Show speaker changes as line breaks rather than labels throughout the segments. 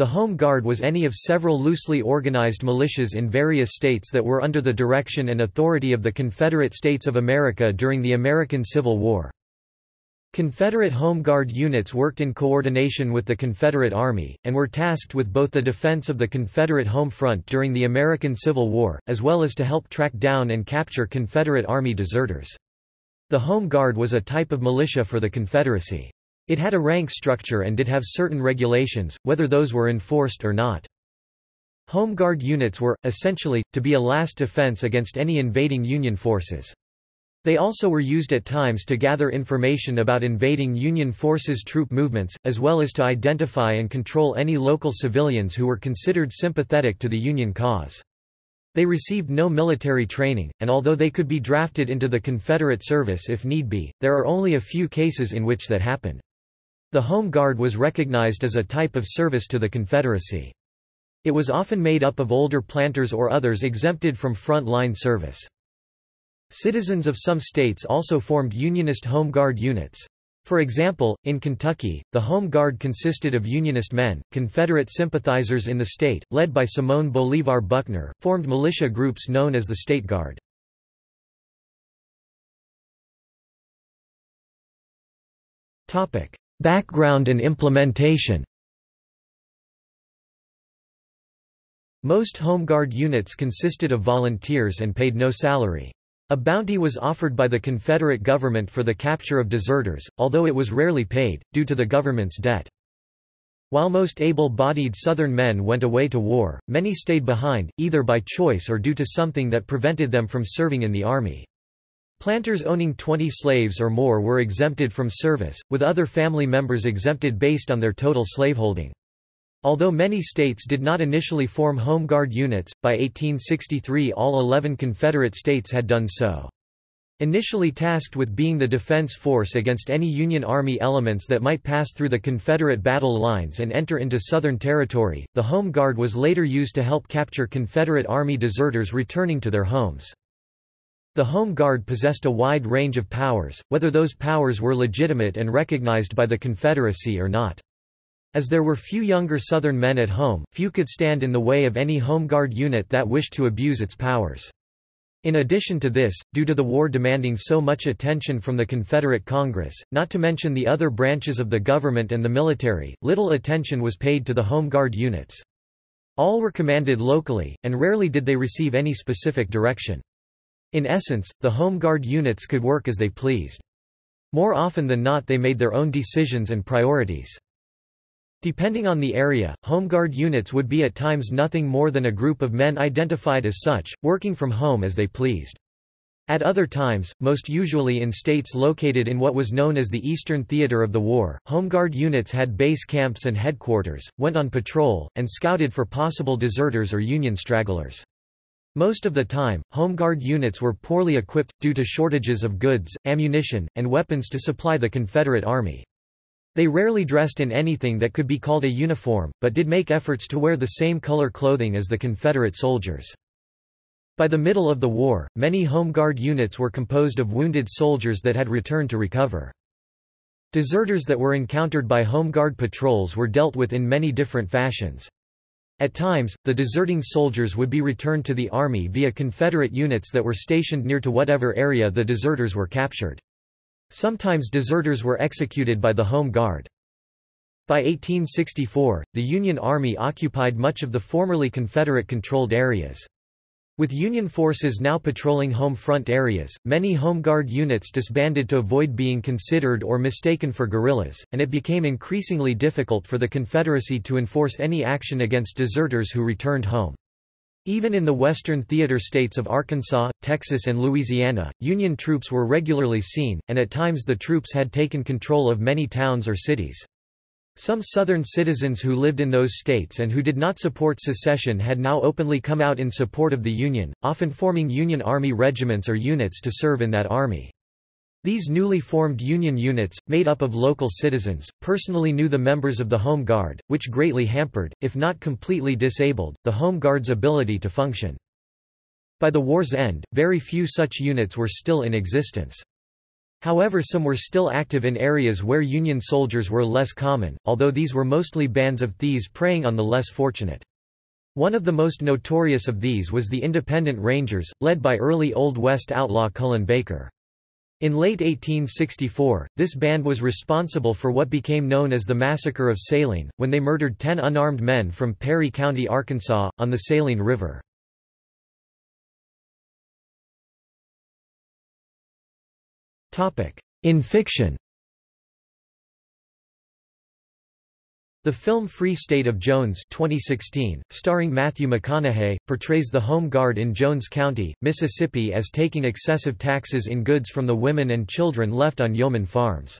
The Home Guard was any of several loosely organized militias in various states that were under the direction and authority of the Confederate States of America during the American Civil War. Confederate Home Guard units worked in coordination with the Confederate Army, and were tasked with both the defense of the Confederate home front during the American Civil War, as well as to help track down and capture Confederate Army deserters. The Home Guard was a type of militia for the Confederacy. It had a rank structure and did have certain regulations, whether those were enforced or not. Home Guard units were, essentially, to be a last defense against any invading Union forces. They also were used at times to gather information about invading Union forces troop movements, as well as to identify and control any local civilians who were considered sympathetic to the Union cause. They received no military training, and although they could be drafted into the Confederate service if need be, there are only a few cases in which that happened. The Home Guard was recognized as a type of service to the Confederacy. It was often made up of older planters or others exempted from front-line service. Citizens of some states also formed Unionist Home Guard units. For example, in Kentucky, the Home Guard consisted of Unionist men, Confederate sympathizers in the state, led by Simon Bolivar Buckner, formed militia groups known as the State Guard. Background and implementation Most Home Guard units consisted of volunteers and paid no salary. A bounty was offered by the Confederate government for the capture of deserters, although it was rarely paid, due to the government's debt. While most able-bodied Southern men went away to war, many stayed behind, either by choice or due to something that prevented them from serving in the Army. Planters owning 20 slaves or more were exempted from service, with other family members exempted based on their total slaveholding. Although many states did not initially form Home Guard units, by 1863 all 11 Confederate states had done so. Initially tasked with being the defense force against any Union Army elements that might pass through the Confederate battle lines and enter into Southern territory, the Home Guard was later used to help capture Confederate Army deserters returning to their homes. The Home Guard possessed a wide range of powers, whether those powers were legitimate and recognized by the Confederacy or not. As there were few younger Southern men at home, few could stand in the way of any Home Guard unit that wished to abuse its powers. In addition to this, due to the war demanding so much attention from the Confederate Congress, not to mention the other branches of the government and the military, little attention was paid to the Home Guard units. All were commanded locally, and rarely did they receive any specific direction. In essence, the Home Guard units could work as they pleased. More often than not they made their own decisions and priorities. Depending on the area, Home Guard units would be at times nothing more than a group of men identified as such, working from home as they pleased. At other times, most usually in states located in what was known as the Eastern Theater of the War, Home Guard units had base camps and headquarters, went on patrol, and scouted for possible deserters or Union stragglers. Most of the time, Home Guard units were poorly equipped, due to shortages of goods, ammunition, and weapons to supply the Confederate Army. They rarely dressed in anything that could be called a uniform, but did make efforts to wear the same color clothing as the Confederate soldiers. By the middle of the war, many Home Guard units were composed of wounded soldiers that had returned to recover. Deserters that were encountered by Home Guard patrols were dealt with in many different fashions. At times, the deserting soldiers would be returned to the Army via Confederate units that were stationed near to whatever area the deserters were captured. Sometimes deserters were executed by the Home Guard. By 1864, the Union Army occupied much of the formerly Confederate-controlled areas. With Union forces now patrolling home front areas, many Home Guard units disbanded to avoid being considered or mistaken for guerrillas, and it became increasingly difficult for the Confederacy to enforce any action against deserters who returned home. Even in the western theater states of Arkansas, Texas and Louisiana, Union troops were regularly seen, and at times the troops had taken control of many towns or cities. Some Southern citizens who lived in those states and who did not support secession had now openly come out in support of the Union, often forming Union Army regiments or units to serve in that army. These newly formed Union units, made up of local citizens, personally knew the members of the Home Guard, which greatly hampered, if not completely disabled, the Home Guard's ability to function. By the war's end, very few such units were still in existence. However some were still active in areas where Union soldiers were less common, although these were mostly bands of thieves preying on the less fortunate. One of the most notorious of these was the Independent Rangers, led by early Old West outlaw Cullen Baker. In late 1864, this band was responsible for what became known as the Massacre of Saline, when they murdered ten unarmed men from Perry County, Arkansas, on the Saline River. In fiction The film Free State of Jones 2016, starring Matthew McConaughey, portrays the Home Guard in Jones County, Mississippi as taking excessive taxes in goods from the women and children left on yeoman farms.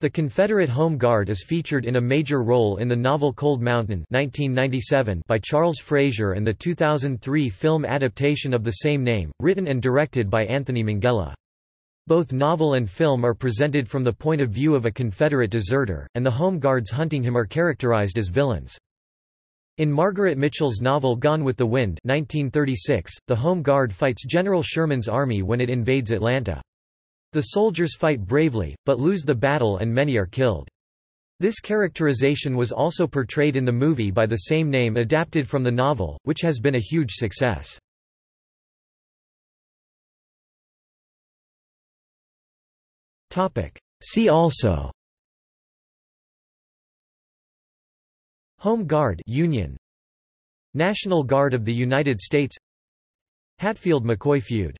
The Confederate Home Guard is featured in a major role in the novel Cold Mountain 1997 by Charles Frazier and the 2003 film adaptation of the same name, written and directed by Anthony Minghella. Both novel and film are presented from the point of view of a Confederate deserter, and the Home Guards hunting him are characterized as villains. In Margaret Mitchell's novel Gone with the Wind 1936, the Home Guard fights General Sherman's army when it invades Atlanta. The soldiers fight bravely, but lose the battle and many are killed. This characterization was also portrayed in the movie by the same name adapted from the novel, which has been a huge success. See also. Home Guard Union. National Guard of the United States. Hatfield-McCoy feud